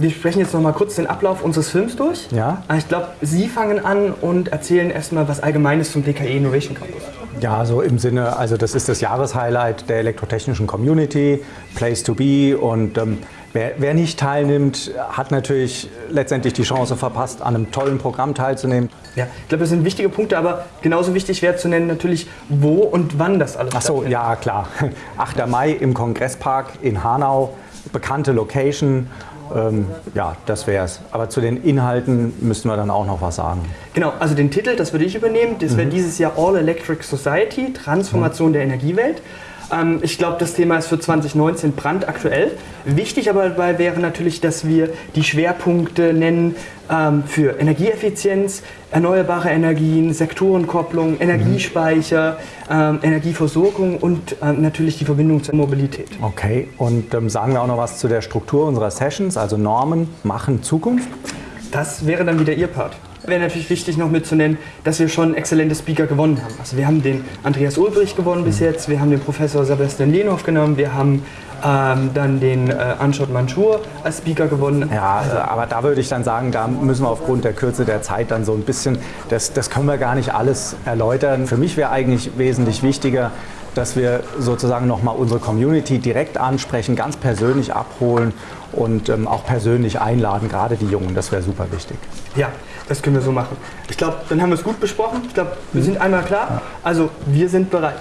wir sprechen jetzt noch mal kurz den Ablauf unseres Films durch. Ja. Ich glaube, Sie fangen an und erzählen erstmal was Allgemeines zum DKE Innovation Campus. Ja, so im Sinne, also das ist das Jahreshighlight der elektrotechnischen Community, Place to be und ähm, wer, wer nicht teilnimmt, hat natürlich letztendlich die Chance verpasst, an einem tollen Programm teilzunehmen. Ja, ich glaube, das sind wichtige Punkte, aber genauso wichtig wäre zu nennen natürlich, wo und wann das alles Ach so, ja klar. 8. Mai im Kongresspark in Hanau, bekannte Location. Ähm, ja, das wär's. Aber zu den Inhalten müssten wir dann auch noch was sagen. Genau, also den Titel, das würde ich übernehmen. Das wäre dieses Jahr All Electric Society, Transformation der Energiewelt. Ähm, ich glaube, das Thema ist für 2019 brandaktuell. Wichtig aber dabei wäre natürlich, dass wir die Schwerpunkte nennen ähm, für Energieeffizienz, erneuerbare Energien, Sektorenkopplung, Energiespeicher, ähm, Energieversorgung und ähm, natürlich die Verbindung zur Mobilität. Okay, und ähm, sagen wir auch noch was zu der Struktur unserer Sessions, also Normen machen Zukunft. Das wäre dann wieder Ihr Part. Wäre natürlich wichtig noch mitzunennen, dass wir schon exzellente Speaker gewonnen haben. Also wir haben den Andreas Ulbrich gewonnen bis jetzt, wir haben den Professor Sebastian Lehnhoff genommen, wir haben ähm, dann den äh, Anshot Manchur als Speaker gewonnen. Ja, also, aber da würde ich dann sagen, da müssen wir aufgrund der Kürze der Zeit dann so ein bisschen, das, das können wir gar nicht alles erläutern. Für mich wäre eigentlich wesentlich wichtiger, dass wir sozusagen nochmal unsere Community direkt ansprechen, ganz persönlich abholen und ähm, auch persönlich einladen, gerade die Jungen. Das wäre super wichtig. Ja, das können wir so machen. Ich glaube, dann haben wir es gut besprochen. Ich glaube, wir sind einmal klar. Also, wir sind bereit.